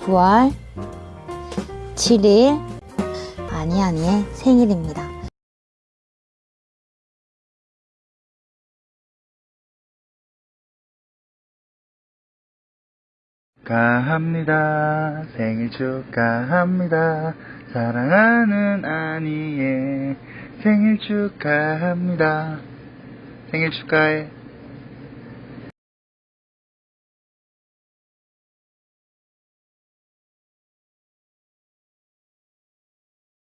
9월 7일 아니 아니의 생일입니다. 축하합니다. 생일 축하합니다. 사랑하는 아니의 생일 축하합니다. 생일 축하해.